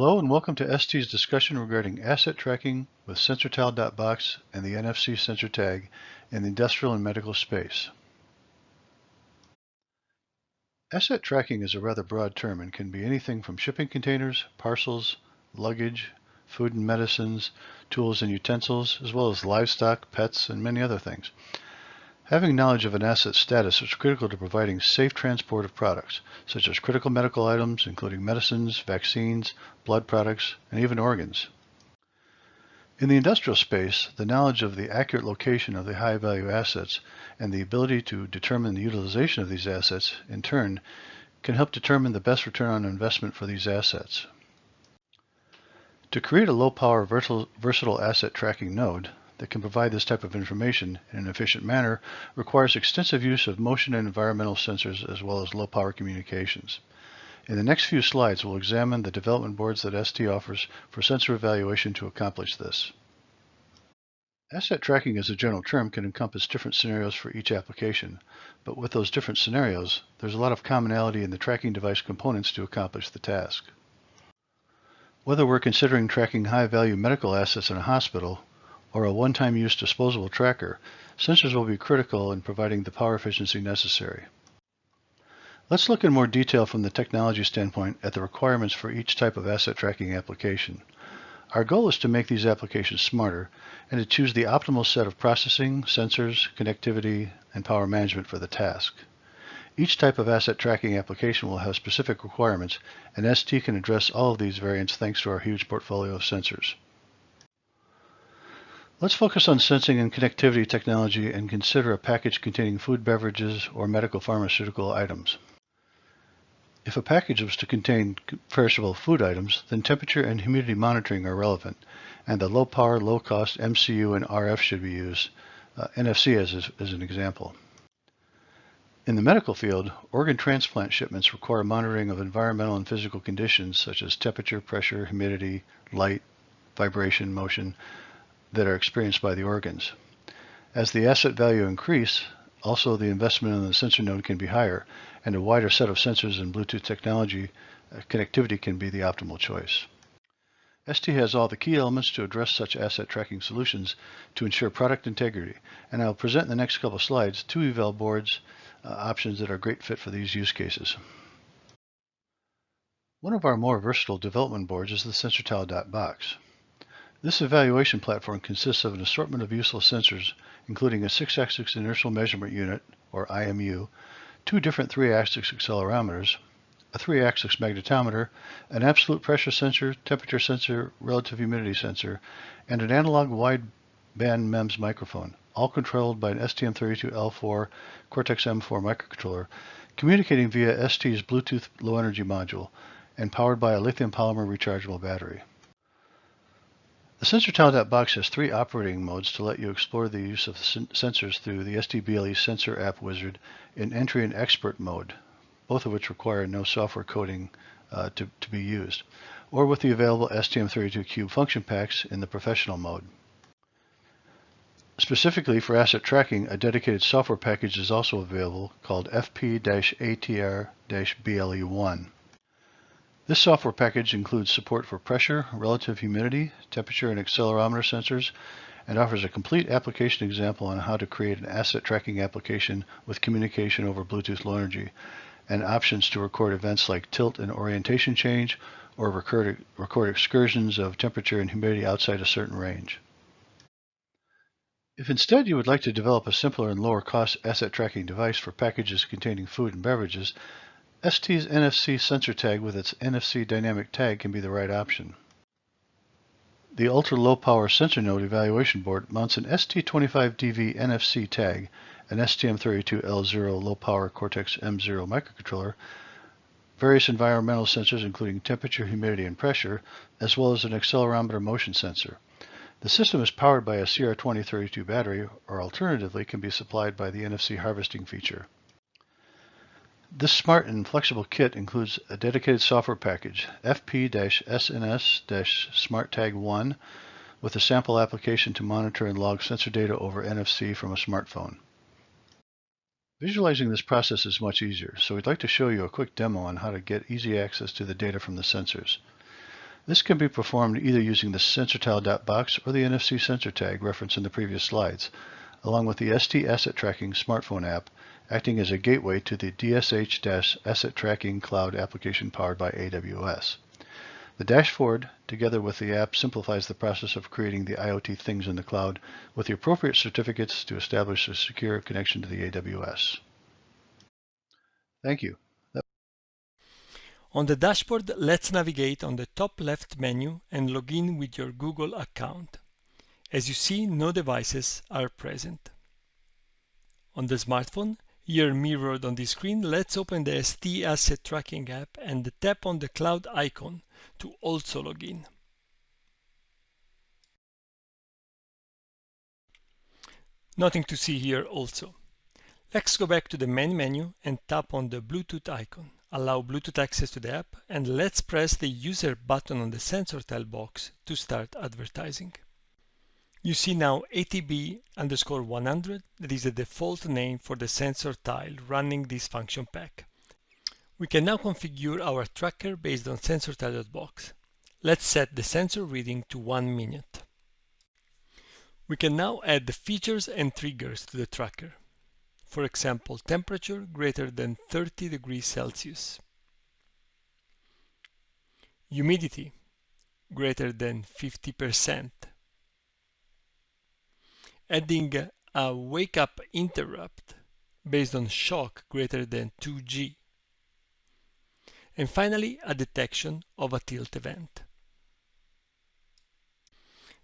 Hello and welcome to ST's discussion regarding asset tracking with SensorTile.box and the NFC sensor tag in the industrial and medical space. Asset tracking is a rather broad term and can be anything from shipping containers, parcels, luggage, food and medicines, tools and utensils, as well as livestock, pets, and many other things. Having knowledge of an asset's status is critical to providing safe transport of products, such as critical medical items, including medicines, vaccines, blood products, and even organs. In the industrial space, the knowledge of the accurate location of the high-value assets and the ability to determine the utilization of these assets, in turn, can help determine the best return on investment for these assets. To create a low-power versatile asset tracking node, that can provide this type of information in an efficient manner requires extensive use of motion and environmental sensors as well as low power communications. In the next few slides, we'll examine the development boards that ST offers for sensor evaluation to accomplish this. Asset tracking as a general term can encompass different scenarios for each application, but with those different scenarios, there's a lot of commonality in the tracking device components to accomplish the task. Whether we're considering tracking high-value medical assets in a hospital or a one-time use disposable tracker, sensors will be critical in providing the power efficiency necessary. Let's look in more detail from the technology standpoint at the requirements for each type of asset tracking application. Our goal is to make these applications smarter and to choose the optimal set of processing, sensors, connectivity, and power management for the task. Each type of asset tracking application will have specific requirements, and ST can address all of these variants thanks to our huge portfolio of sensors. Let's focus on sensing and connectivity technology and consider a package containing food, beverages, or medical pharmaceutical items. If a package was to contain perishable food items, then temperature and humidity monitoring are relevant, and the low power, low cost MCU and RF should be used, uh, NFC as, as an example. In the medical field, organ transplant shipments require monitoring of environmental and physical conditions such as temperature, pressure, humidity, light, vibration, motion, that are experienced by the organs. As the asset value increase, also the investment in the sensor node can be higher, and a wider set of sensors and Bluetooth technology uh, connectivity can be the optimal choice. ST has all the key elements to address such asset tracking solutions to ensure product integrity, and I'll present in the next couple slides two eval boards uh, options that are a great fit for these use cases. One of our more versatile development boards is the SensorTile.box. This evaluation platform consists of an assortment of useful sensors, including a 6-axis inertial measurement unit, or IMU, two different 3-axis accelerometers, a 3-axis magnetometer, an absolute pressure sensor, temperature sensor, relative humidity sensor, and an analog wideband MEMS microphone, all controlled by an STM32L4 Cortex-M4 microcontroller, communicating via ST's Bluetooth low energy module, and powered by a lithium polymer rechargeable battery. The SensorTile.box has three operating modes to let you explore the use of sensors through the STBLE Sensor App Wizard in Entry and Expert mode, both of which require no software coding uh, to, to be used, or with the available STM32Cube function packs in the Professional mode. Specifically for asset tracking, a dedicated software package is also available called FP-ATR-BLE1. This software package includes support for pressure, relative humidity, temperature, and accelerometer sensors, and offers a complete application example on how to create an asset tracking application with communication over Bluetooth Low Energy, and options to record events like tilt and orientation change, or record, record excursions of temperature and humidity outside a certain range. If instead you would like to develop a simpler and lower cost asset tracking device for packages containing food and beverages, ST's NFC sensor tag with its NFC dynamic tag can be the right option. The ultra-low power sensor node evaluation board mounts an ST25DV NFC tag, an STM32L0 low power Cortex-M0 microcontroller, various environmental sensors including temperature, humidity, and pressure, as well as an accelerometer motion sensor. The system is powered by a CR2032 battery, or alternatively can be supplied by the NFC harvesting feature. This smart and flexible kit includes a dedicated software package, FP-SNS-SmartTag1, with a sample application to monitor and log sensor data over NFC from a smartphone. Visualizing this process is much easier, so we'd like to show you a quick demo on how to get easy access to the data from the sensors. This can be performed either using the SensorTile.box or the NFC sensor tag referenced in the previous slides, along with the ST Asset Tracking smartphone app acting as a gateway to the DSH-Asset Tracking Cloud application powered by AWS. The dashboard, together with the app, simplifies the process of creating the IoT things in the cloud with the appropriate certificates to establish a secure connection to the AWS. Thank you. On the dashboard, let's navigate on the top left menu and log in with your Google account. As you see, no devices are present. On the smartphone, here mirrored on the screen, let's open the ST Asset Tracking app and tap on the cloud icon to also log in. Nothing to see here also. Let's go back to the main menu and tap on the Bluetooth icon. Allow Bluetooth access to the app and let's press the user button on the SensorTile.box to start advertising. You see now ATB underscore 100, that is the default name for the sensor tile running this function pack. We can now configure our tracker based on SensorTile.box. Let's set the sensor reading to 1 minute. We can now add the features and triggers to the tracker. For example, temperature greater than 30 degrees Celsius. Humidity greater than 50% adding a wake up interrupt based on shock greater than 2G. And finally, a detection of a tilt event.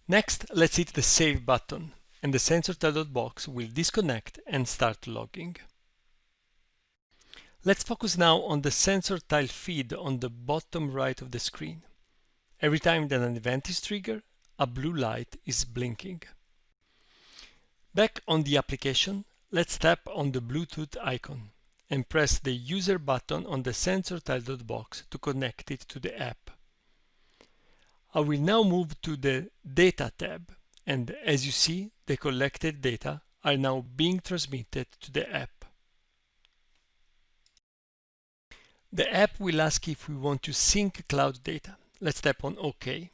Next, let's hit the Save button, and the sensor box will disconnect and start logging. Let's focus now on the sensor tile feed on the bottom right of the screen. Every time that an event is triggered, a blue light is blinking. Back on the application, let's tap on the Bluetooth icon and press the user button on the SensorTile.box to connect it to the app. I will now move to the Data tab and as you see, the collected data are now being transmitted to the app. The app will ask if we want to sync cloud data. Let's tap on OK.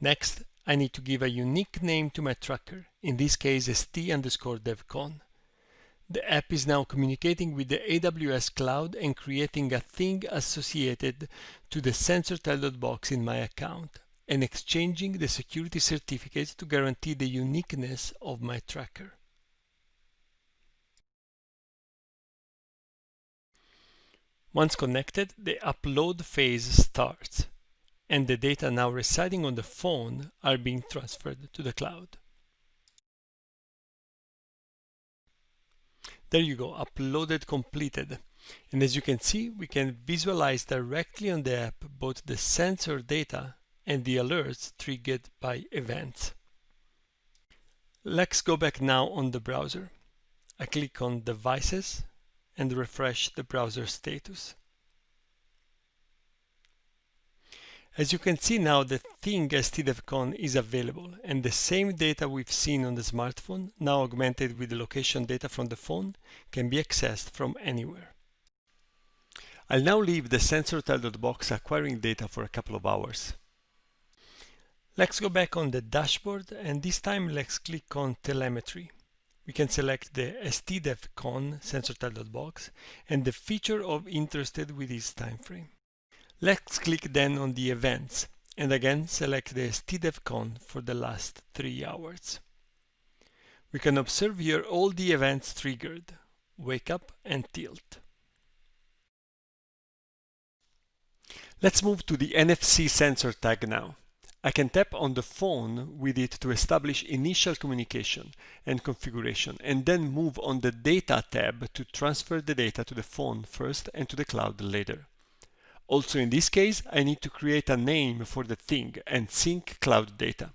Next, I need to give a unique name to my tracker, in this case st underscore devcon. The app is now communicating with the AWS cloud and creating a thing associated to the SensorTile.box in my account and exchanging the security certificates to guarantee the uniqueness of my tracker. Once connected, the upload phase starts and the data now residing on the phone are being transferred to the cloud. There you go, uploaded completed. And as you can see, we can visualize directly on the app both the sensor data and the alerts triggered by events. Let's go back now on the browser. I click on Devices and refresh the browser status. As you can see now, the thing STDevCon is available, and the same data we've seen on the smartphone, now augmented with the location data from the phone, can be accessed from anywhere. I'll now leave the SensorTile.box acquiring data for a couple of hours. Let's go back on the dashboard, and this time let's click on Telemetry. We can select the STDevCon SensorTile.box and the feature of interested with this time frame. Let's click then on the events and again select the STDevCon for the last three hours. We can observe here all the events triggered, wake up and tilt. Let's move to the NFC sensor tag now. I can tap on the phone with it to establish initial communication and configuration and then move on the data tab to transfer the data to the phone first and to the cloud later. Also in this case, I need to create a name for the thing and sync cloud data.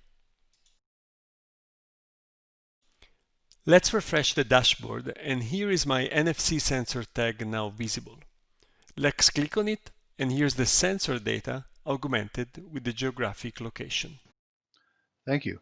Let's refresh the dashboard and here is my NFC sensor tag now visible. Let's click on it and here's the sensor data augmented with the geographic location. Thank you.